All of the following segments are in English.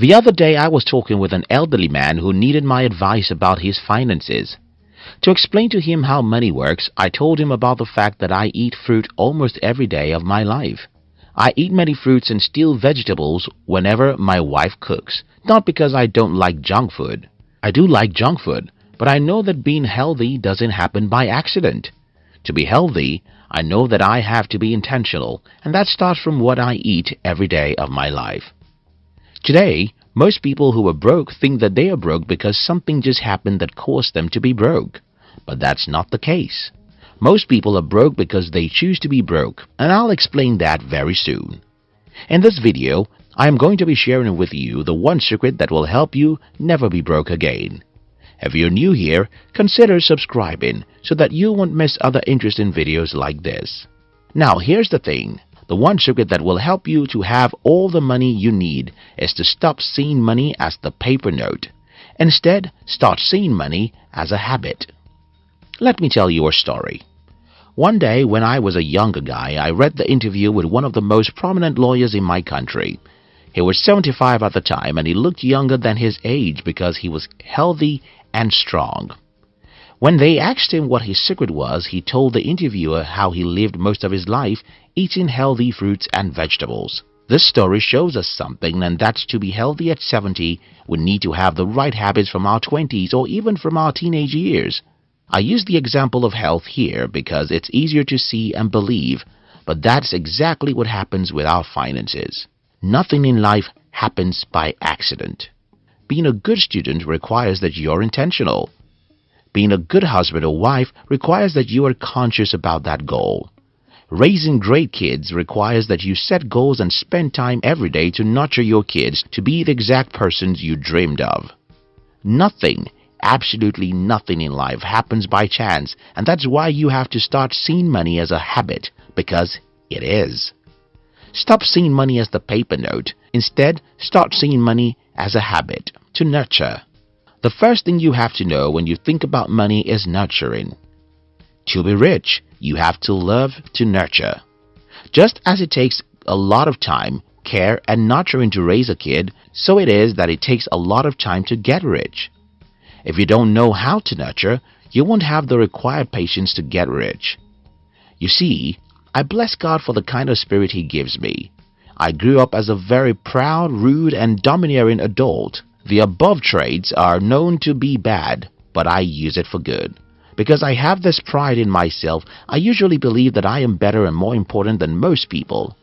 The other day I was talking with an elderly man who needed my advice about his finances. To explain to him how money works, I told him about the fact that I eat fruit almost every day of my life. I eat many fruits and still vegetables whenever my wife cooks, not because I don't like junk food. I do like junk food, but I know that being healthy doesn't happen by accident. To be healthy, I know that I have to be intentional, and that starts from what I eat every day of my life. Today, most people who are broke think that they are broke because something just happened that caused them to be broke. But that's not the case. Most people are broke because they choose to be broke, and I'll explain that very soon. In this video, I am going to be sharing with you the one secret that will help you never be broke again. If you're new here, consider subscribing so that you won't miss other interesting videos like this. Now here's the thing. The one secret that will help you to have all the money you need is to stop seeing money as the paper note. Instead, start seeing money as a habit. Let me tell you a story. One day when I was a younger guy, I read the interview with one of the most prominent lawyers in my country. He was 75 at the time and he looked younger than his age because he was healthy and strong. When they asked him what his secret was, he told the interviewer how he lived most of his life eating healthy fruits and vegetables. This story shows us something and that's to be healthy at 70, we need to have the right habits from our 20s or even from our teenage years. I use the example of health here because it's easier to see and believe, but that's exactly what happens with our finances. Nothing in life happens by accident. Being a good student requires that you're intentional. Being a good husband or wife requires that you are conscious about that goal. Raising great kids requires that you set goals and spend time every day to nurture your kids to be the exact persons you dreamed of. Nothing, absolutely nothing in life happens by chance and that's why you have to start seeing money as a habit because it is. Stop seeing money as the paper note. Instead, start seeing money as a habit to nurture. The first thing you have to know when you think about money is nurturing. To be rich, you have to love to nurture. Just as it takes a lot of time, care and nurturing to raise a kid, so it is that it takes a lot of time to get rich. If you don't know how to nurture, you won't have the required patience to get rich. You see, I bless God for the kind of spirit He gives me. I grew up as a very proud, rude and domineering adult. The above traits are known to be bad, but I use it for good. Because I have this pride in myself, I usually believe that I am better and more important than most people.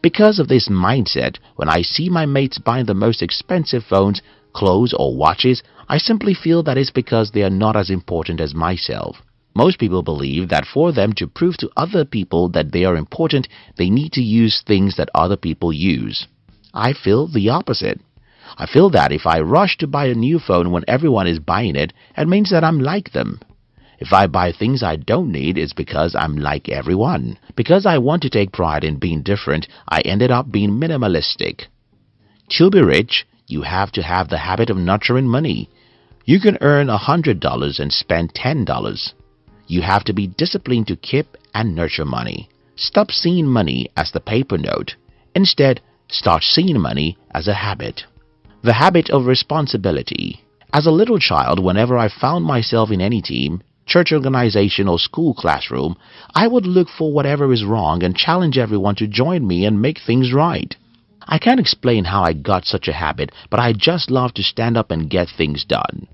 Because of this mindset, when I see my mates buying the most expensive phones, clothes or watches, I simply feel that it's because they are not as important as myself. Most people believe that for them to prove to other people that they are important, they need to use things that other people use. I feel the opposite. I feel that if I rush to buy a new phone when everyone is buying it, it means that I'm like them. If I buy things I don't need, it's because I'm like everyone. Because I want to take pride in being different, I ended up being minimalistic. To be rich, you have to have the habit of nurturing money. You can earn a $100 and spend $10. You have to be disciplined to keep and nurture money. Stop seeing money as the paper note. Instead, start seeing money as a habit. The habit of responsibility. As a little child, whenever I found myself in any team, church organization or school classroom, I would look for whatever is wrong and challenge everyone to join me and make things right. I can't explain how I got such a habit, but I just love to stand up and get things done.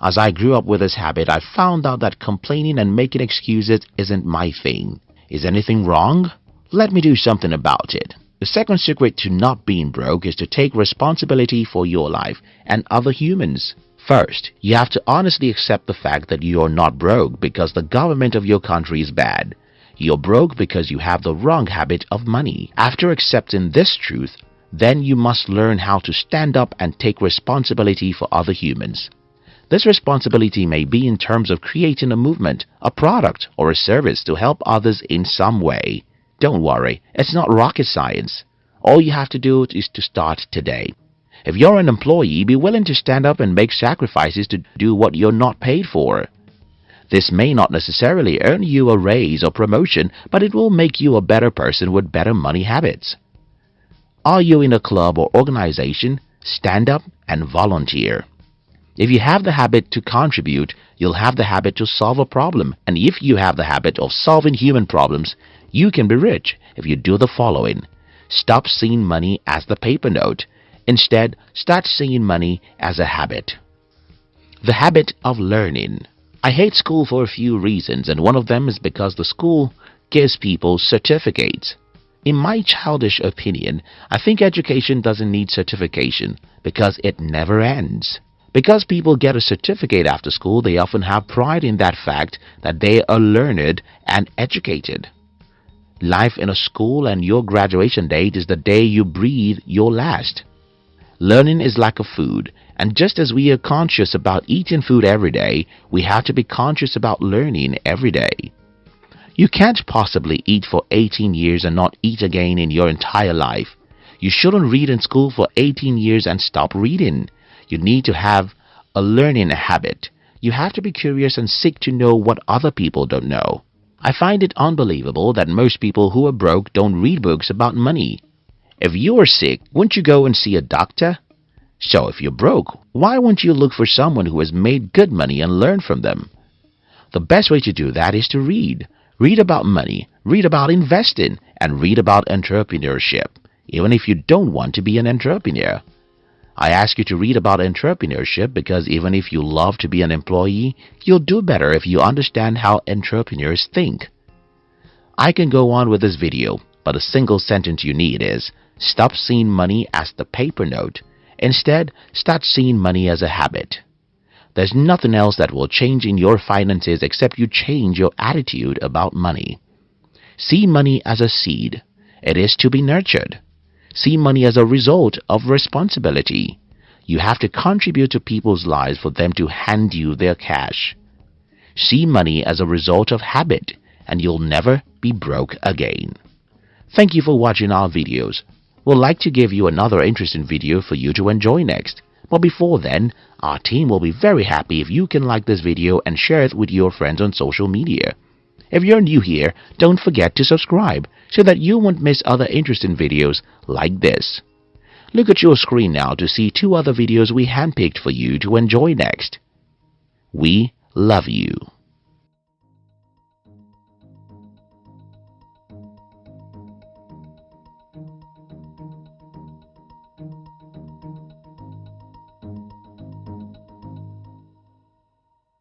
As I grew up with this habit, I found out that complaining and making excuses isn't my thing. Is anything wrong? Let me do something about it. The second secret to not being broke is to take responsibility for your life and other humans. First, you have to honestly accept the fact that you are not broke because the government of your country is bad. You're broke because you have the wrong habit of money. After accepting this truth, then you must learn how to stand up and take responsibility for other humans. This responsibility may be in terms of creating a movement, a product, or a service to help others in some way. Don't worry, it's not rocket science. All you have to do is to start today. If you're an employee, be willing to stand up and make sacrifices to do what you're not paid for. This may not necessarily earn you a raise or promotion, but it will make you a better person with better money habits. Are you in a club or organization? stand up and volunteer. If you have the habit to contribute, you'll have the habit to solve a problem. And if you have the habit of solving human problems, you can be rich if you do the following. Stop seeing money as the paper note. Instead, start seeing money as a habit. The habit of learning. I hate school for a few reasons and one of them is because the school gives people certificates. In my childish opinion, I think education doesn't need certification because it never ends. Because people get a certificate after school, they often have pride in that fact that they are learned and educated. Life in a school and your graduation date is the day you breathe your last. Learning is like a food, and just as we are conscious about eating food every day, we have to be conscious about learning every day. You can't possibly eat for 18 years and not eat again in your entire life. You shouldn't read in school for 18 years and stop reading. You need to have a learning habit. You have to be curious and seek to know what other people don't know. I find it unbelievable that most people who are broke don't read books about money. If you are sick, wouldn't you go and see a doctor? So if you're broke, why won't you look for someone who has made good money and learn from them? The best way to do that is to read. Read about money, read about investing, and read about entrepreneurship, even if you don't want to be an entrepreneur. I ask you to read about entrepreneurship because even if you love to be an employee, you'll do better if you understand how entrepreneurs think. I can go on with this video, but a single sentence you need is, stop seeing money as the paper note. Instead, start seeing money as a habit. There's nothing else that will change in your finances except you change your attitude about money. See money as a seed. It is to be nurtured. See money as a result of responsibility. You have to contribute to people's lives for them to hand you their cash. See money as a result of habit and you'll never be broke again. Thank you for watching our videos. We'd like to give you another interesting video for you to enjoy next. But before then, our team will be very happy if you can like this video and share it with your friends on social media. If you're new here, don't forget to subscribe so that you won't miss other interesting videos like this. Look at your screen now to see two other videos we handpicked for you to enjoy next. We love you.